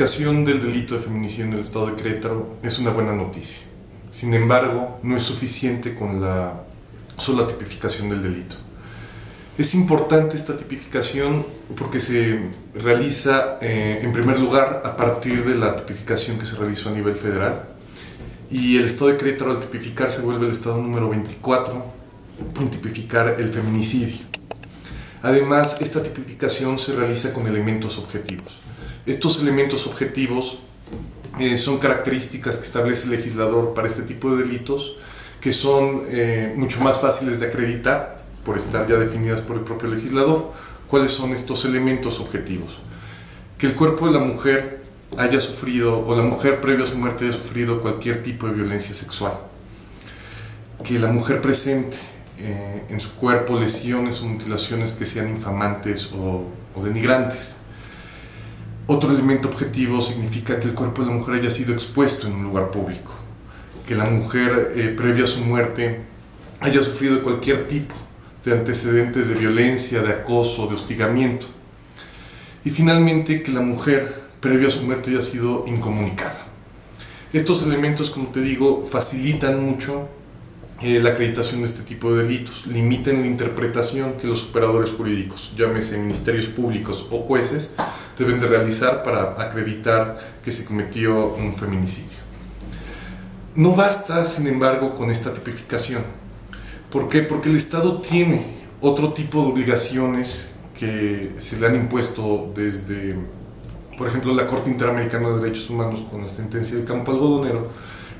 tipificación del delito de feminicidio en el estado de Querétaro es una buena noticia. Sin embargo, no es suficiente con la sola tipificación del delito. Es importante esta tipificación porque se realiza, eh, en primer lugar, a partir de la tipificación que se realizó a nivel federal. Y el estado de Querétaro, al tipificar, se vuelve el estado número 24 en tipificar el feminicidio. Además, esta tipificación se realiza con elementos objetivos. Estos elementos objetivos eh, son características que establece el legislador para este tipo de delitos que son eh, mucho más fáciles de acreditar por estar ya definidas por el propio legislador. ¿Cuáles son estos elementos objetivos? Que el cuerpo de la mujer haya sufrido, o la mujer previo a su muerte haya sufrido cualquier tipo de violencia sexual. Que la mujer presente eh, en su cuerpo lesiones o mutilaciones que sean infamantes o, o denigrantes otro elemento objetivo significa que el cuerpo de la mujer haya sido expuesto en un lugar público, que la mujer eh, previa a su muerte haya sufrido cualquier tipo de antecedentes de violencia, de acoso, de hostigamiento. Y finalmente que la mujer previa a su muerte haya sido incomunicada. Estos elementos, como te digo, facilitan mucho eh, la acreditación de este tipo de delitos, limitan la interpretación que los operadores jurídicos, llámese ministerios públicos o jueces, deben de realizar para acreditar que se cometió un feminicidio. No basta, sin embargo, con esta tipificación. ¿Por qué? Porque el Estado tiene otro tipo de obligaciones que se le han impuesto desde, por ejemplo, la Corte Interamericana de Derechos Humanos con la sentencia de Campo Algodonero,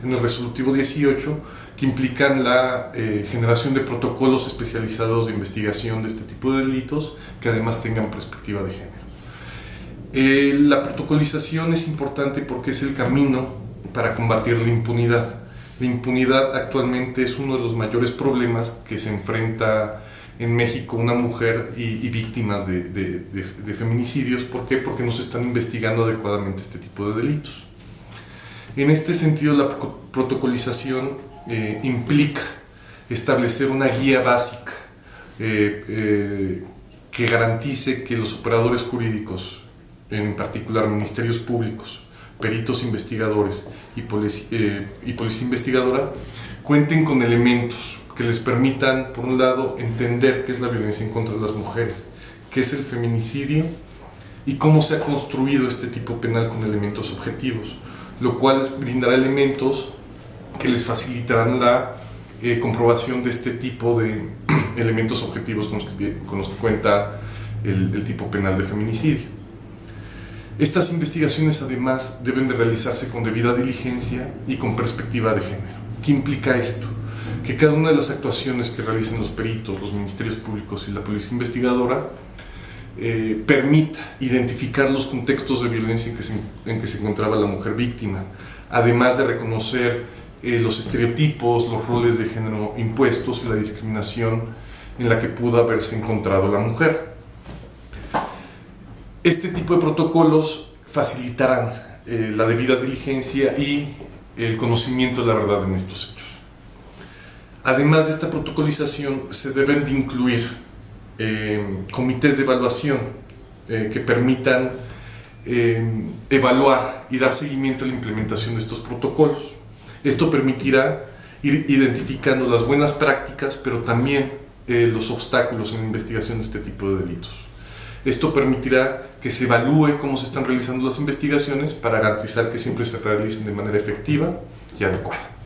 en el resolutivo 18, que implican la eh, generación de protocolos especializados de investigación de este tipo de delitos que además tengan perspectiva de género. Eh, la protocolización es importante porque es el camino para combatir la impunidad. La impunidad actualmente es uno de los mayores problemas que se enfrenta en México una mujer y, víctimas de, feminicidios. ¿Por qué? Porque no se están investigando adecuadamente este tipo de delitos. En este sentido, la protocolización eh, implica establecer una guía básica eh, que garantice que los operadores jurídicos en particular ministerios públicos, peritos investigadores y, eh, y policía investigadora, cuenten con elementos que les permitan, por un lado, entender qué es la violencia en contra de las mujeres, qué es el feminicidio y cómo se ha construido este tipo penal con elementos objetivos, lo cual les brindará elementos que les facilitarán la eh, comprobación de este tipo de elementos objetivos con los que, cuenta el, el tipo penal de feminicidio. Estas investigaciones además deben de realizarse con debida diligencia y con perspectiva de género. ¿Qué implica esto? Que cada una de las actuaciones que realicen los peritos, los ministerios públicos y la policía investigadora eh, permita identificar los contextos de violencia en que, se, encontraba la mujer víctima, además de reconocer eh, los estereotipos, los roles de género impuestos y la discriminación en la que pudo haberse encontrado la mujer. Este tipo de protocolos facilitarán eh, la debida diligencia y el conocimiento de la verdad en estos hechos. Además de esta protocolización, se deben de incluir eh, comités de evaluación eh, que permitan evaluar y dar seguimiento a la implementación de estos protocolos. Esto permitirá ir identificando las buenas prácticas, pero también los obstáculos en la investigación de este tipo de delitos. Esto permitirá que se evalúe cómo se están realizando las investigaciones para garantizar que siempre se realicen de manera efectiva y adecuada.